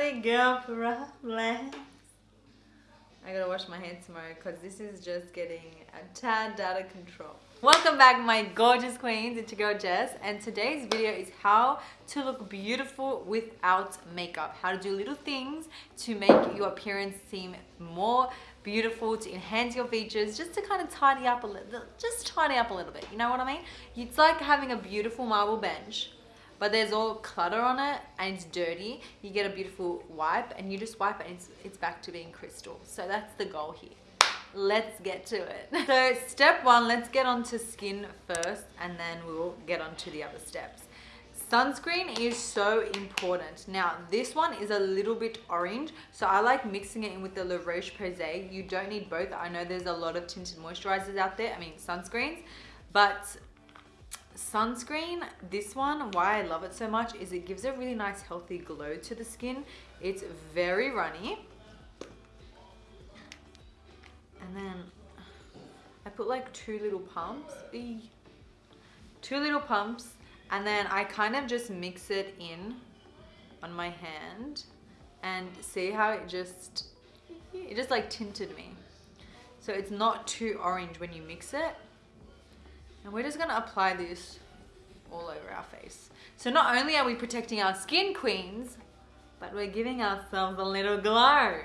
Problems. I gotta wash my hair tomorrow because this is just getting a tad out of control. Welcome back my gorgeous queens, it's your girl Jess and today's video is how to look beautiful without makeup. How to do little things to make your appearance seem more beautiful, to enhance your features, just to kind of tidy up a little, just tidy up a little bit, you know what I mean? It's like having a beautiful marble bench but there's all clutter on it and it's dirty. You get a beautiful wipe and you just wipe it and it's, it's back to being crystal. So that's the goal here. Let's get to it. So step one let's get onto skin first and then we'll get on to the other steps. Sunscreen is so important. Now this one is a little bit orange so i like mixing it in with the la roche-posay. You don't need both. I know there's a lot of tinted moisturizers out there i mean sunscreens but sunscreen. This one why i love it so much is it gives a really nice healthy glow to the skin. It's very runny. And then i put like two little pumps. Two little pumps. And then i kind of just mix it in on my hand. And see how it just it just like tinted me. So it's not too orange when you mix it and we're just gonna apply this all over our face. So not only are we protecting our skin queens, but we're giving ourselves a little glow.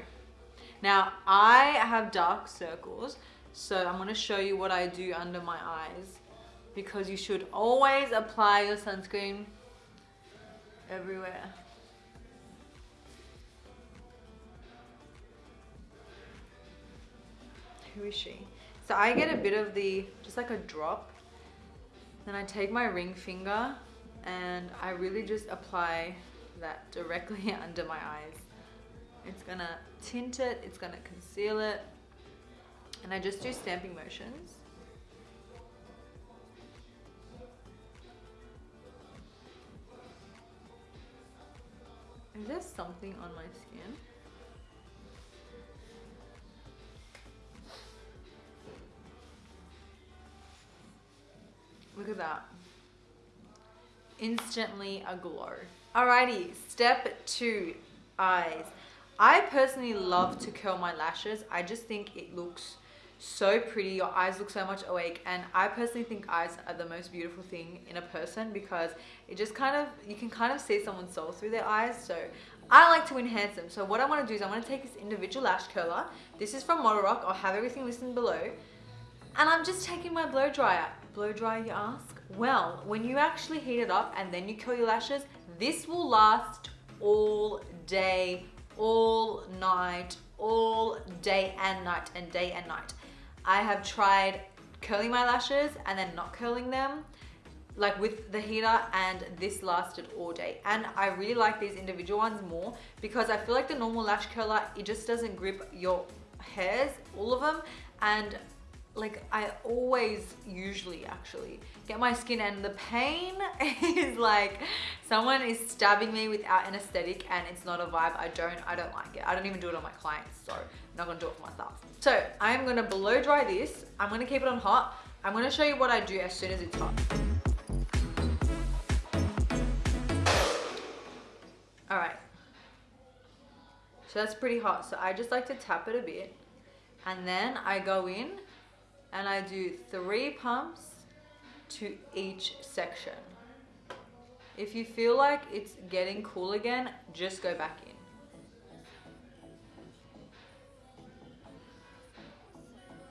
Now, I have dark circles, so I'm gonna show you what I do under my eyes because you should always apply your sunscreen everywhere. Who is she? So I get a bit of the, just like a drop then I take my ring finger and I really just apply that directly under my eyes. It's gonna tint it, it's gonna conceal it, and I just do stamping motions. Is there something on my skin? Look at that. Instantly a glow. Alrighty, step two, eyes. I personally love to curl my lashes. I just think it looks so pretty. Your eyes look so much awake. And I personally think eyes are the most beautiful thing in a person because it just kind of, you can kind of see someone's soul through their eyes. So I like to enhance them. So what I want to do is I want to take this individual lash curler. This is from Model Rock. I'll have everything listed below. And I'm just taking my blow dryer blow dry you ask? Well, when you actually heat it up and then you curl your lashes, this will last all day, all night, all day and night and day and night. I have tried curling my lashes and then not curling them like with the heater and this lasted all day and I really like these individual ones more because I feel like the normal lash curler it just doesn't grip your hairs all of them and like I always usually actually get my skin and the pain is like someone is stabbing me without anesthetic and it's not a vibe. I don't I don't like it. I don't even do it on my clients so I'm not gonna do it for myself. So I'm gonna blow dry this. I'm gonna keep it on hot. I'm gonna show you what I do as soon as it's hot. All right. So that's pretty hot. So I just like to tap it a bit and then I go in and I do three pumps to each section. If you feel like it's getting cool again, just go back in.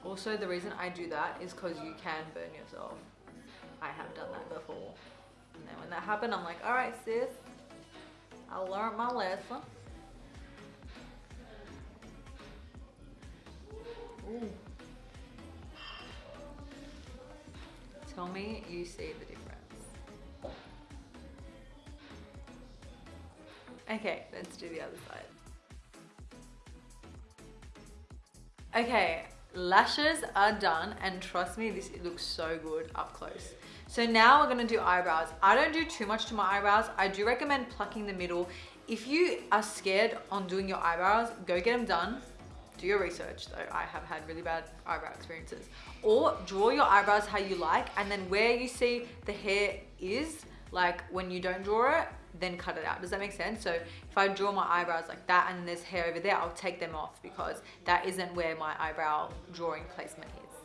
Also, the reason I do that is because you can burn yourself. I have done that before. And then when that happened, I'm like, all right, sis, I learned my lesson. Ooh. Tell me you see the difference. Okay, let's do the other side. Okay, lashes are done and trust me, this looks so good up close. So now we're gonna do eyebrows. I don't do too much to my eyebrows. I do recommend plucking the middle. If you are scared on doing your eyebrows, go get them done do your research though i have had really bad eyebrow experiences or draw your eyebrows how you like and then where you see the hair is like when you don't draw it, then cut it out. Does that make sense? So if I draw my eyebrows like that and there's hair over there, I'll take them off because that isn't where my eyebrow drawing placement is.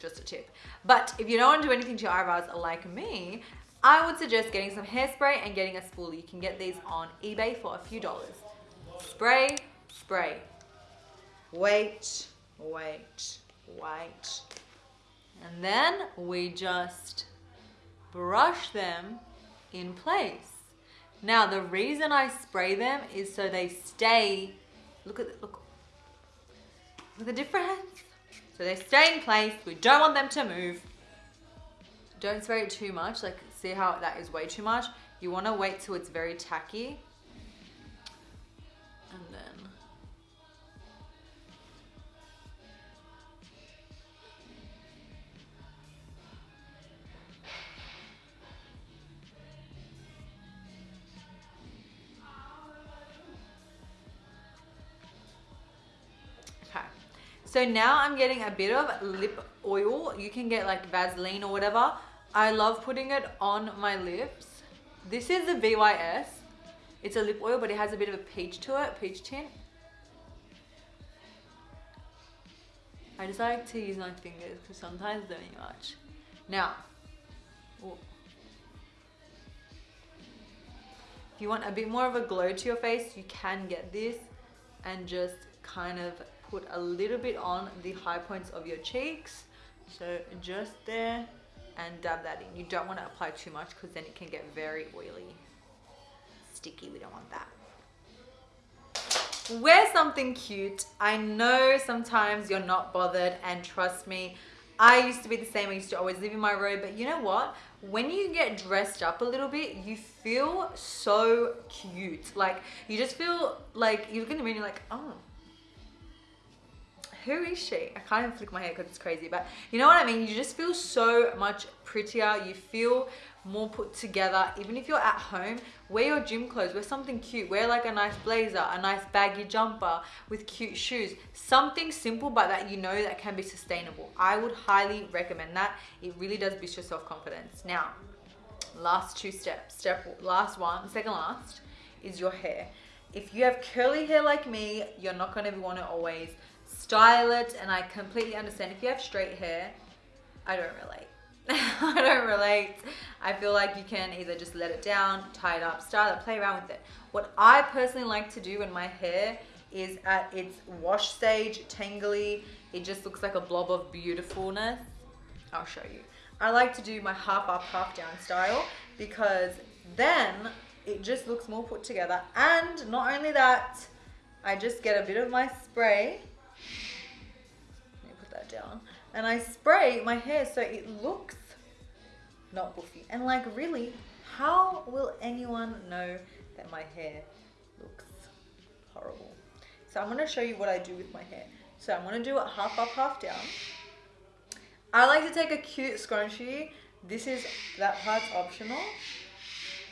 Just a tip. But if you don't want to do anything to your eyebrows like me, I would suggest getting some hairspray and getting a spoolie. You can get these on eBay for a few dollars. Spray, spray. Wait, wait, wait. And then we just brush them in place. Now the reason I spray them is so they stay, look at, look, look at the difference. So they stay in place, we don't want them to move. Don't spray it too much, like see how that is way too much. You wanna wait till it's very tacky. So now I'm getting a bit of lip oil. You can get like Vaseline or whatever. I love putting it on my lips. This is the VYS. It's a lip oil, but it has a bit of a peach to it, peach tint. I just like to use my fingers because sometimes they're much. Now, if you want a bit more of a glow to your face, you can get this and just kind of put a little bit on the high points of your cheeks. So just there and dab that in. You don't want to apply too much because then it can get very oily, sticky. We don't want that. Wear something cute. I know sometimes you're not bothered and trust me, I used to be the same. I used to always live in my robe, but you know what? When you get dressed up a little bit, you feel so cute. Like you just feel like you look in the mirror and you're like, oh, who is she? I can't even flick my hair because it's crazy, but you know what I mean? You just feel so much prettier. You feel more put together. Even if you're at home, wear your gym clothes, wear something cute. Wear like a nice blazer, a nice baggy jumper with cute shoes. Something simple, but that you know that can be sustainable. I would highly recommend that. It really does boost your self-confidence. Now, last two steps. Step last one, second last, is your hair. If you have curly hair like me, you're not going to want to always style it and I completely understand. If you have straight hair I don't relate. I don't relate. I feel like you can either just let it down tie it up style it play around with it. What I personally like to do when my hair is at its wash stage tangly it just looks like a blob of beautifulness. I'll show you. I like to do my half up half down style because then it just looks more put together. And not only that I just get a bit of my spray down and I spray my hair so it looks not buffy. And like really, how will anyone know that my hair looks horrible? So I'm gonna show you what I do with my hair. So I'm gonna do it half up, half down. I like to take a cute scrunchie. This is, that part's optional.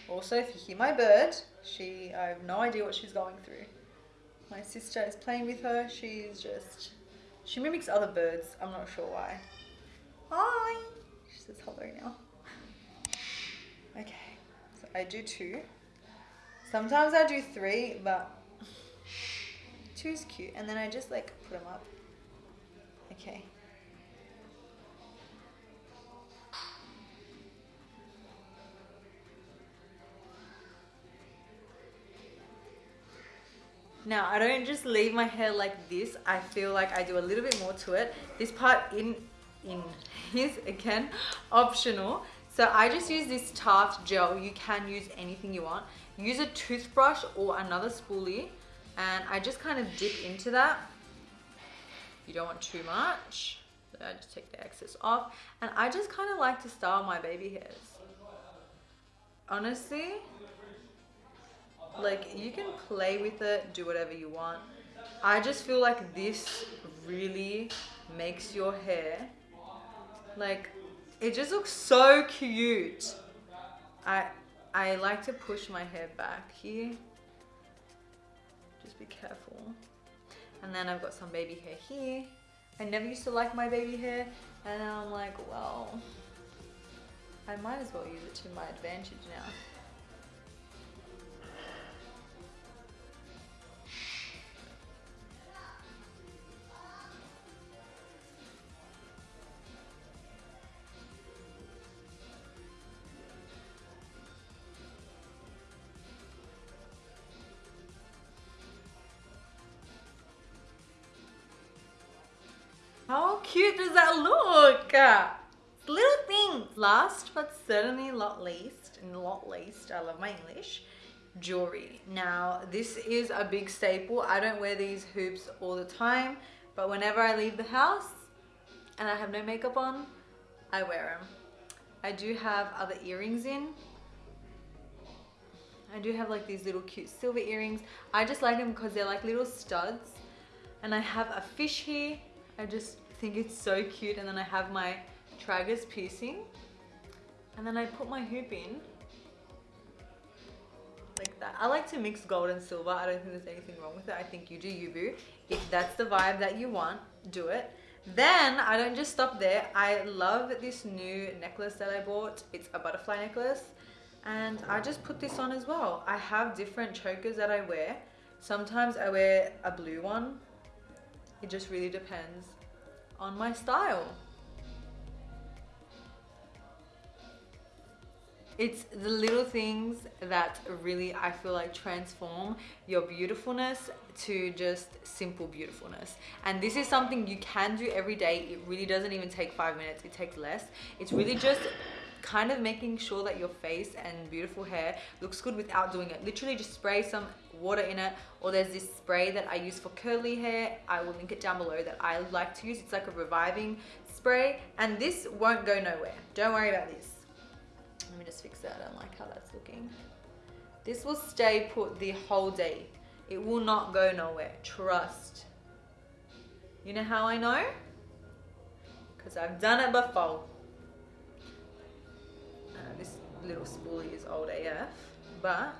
Also, if you hear my bird, she, I have no idea what she's going through. My sister is playing with her. She's just she mimics other birds. I'm not sure why. Hi. She says hello now. Okay. So I do two. Sometimes I do three, but two is cute. And then I just like put them up. Okay. Now, I don't just leave my hair like this. I feel like I do a little bit more to it. This part in, in is, again, optional. So I just use this Tarte gel. You can use anything you want. Use a toothbrush or another spoolie. And I just kind of dip into that. You don't want too much. So I just take the excess off. And I just kind of like to style my baby hairs. Honestly, like you can play with it, do whatever you want. I just feel like this really makes your hair like it just looks so cute. I I like to push my hair back here. Just be careful. And then I've got some baby hair here. I never used to like my baby hair and I'm like, well, I might as well use it to my advantage now. Cute does that look? Little things. Last but certainly not least, and not least, I love my English, jewelry. Now, this is a big staple. I don't wear these hoops all the time, but whenever I leave the house and I have no makeup on, I wear them. I do have other earrings in. I do have like these little cute silver earrings. I just like them because they're like little studs. And I have a fish here I just think it's so cute and then I have my tragus piercing and then I put my hoop in like that. I like to mix gold and silver. I don't think there's anything wrong with it. I think you do you boo. If that's the vibe that you want, do it. Then I don't just stop there. I love this new necklace that I bought. It's a butterfly necklace and I just put this on as well. I have different chokers that I wear. Sometimes I wear a blue one it just really depends on my style. It's the little things that really, I feel like transform your beautifulness to just simple beautifulness. And this is something you can do every day. It really doesn't even take five minutes. It takes less. It's really just kind of making sure that your face and beautiful hair looks good without doing it. Literally just spray some water in it or there's this spray that I use for curly hair. I will link it down below that I like to use. It's like a reviving spray and this won't go nowhere. Don't worry about this. Let me just fix that. I don't like how that's looking. This will stay put the whole day. It will not go nowhere. Trust. You know how I know? Because I've done it before This little spoolie is old AF, but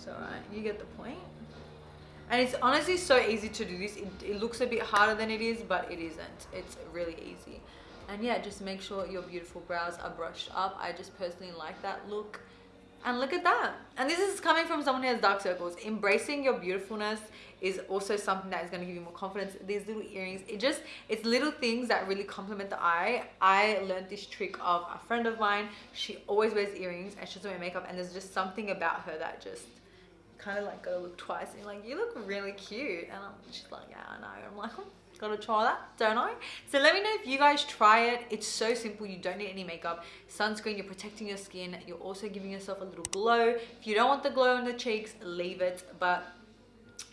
it's alright, you get the point. And it's honestly so easy to do this. It, it looks a bit harder than it is, but it isn't. It's really easy. And yeah, just make sure your beautiful brows are brushed up. I just personally like that look. And look at that. And this is coming from someone who has dark circles. Embracing your beautifulness is also something that is going to give you more confidence. These little earrings, it just, it's little things that really complement the eye. I learned this trick of a friend of mine. She always wears earrings and she doesn't wear makeup. And there's just something about her that just kind of like gotta look twice and like, you look really cute. And I'm, she's like, yeah, I know. I'm like, oh gotta try that don't I so let me know if you guys try it it's so simple you don't need any makeup sunscreen you're protecting your skin you're also giving yourself a little glow if you don't want the glow on the cheeks leave it but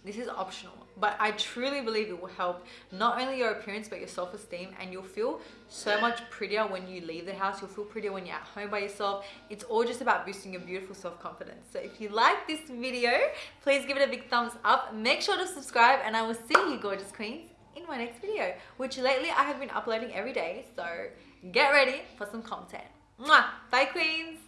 this is optional but I truly believe it will help not only your appearance but your self-esteem and you'll feel so much prettier when you leave the house you'll feel prettier when you're at home by yourself it's all just about boosting your beautiful self-confidence so if you like this video please give it a big thumbs up make sure to subscribe and I will see you gorgeous queens in my next video, which lately I have been uploading every day. So get ready for some content. Mwah! Bye queens!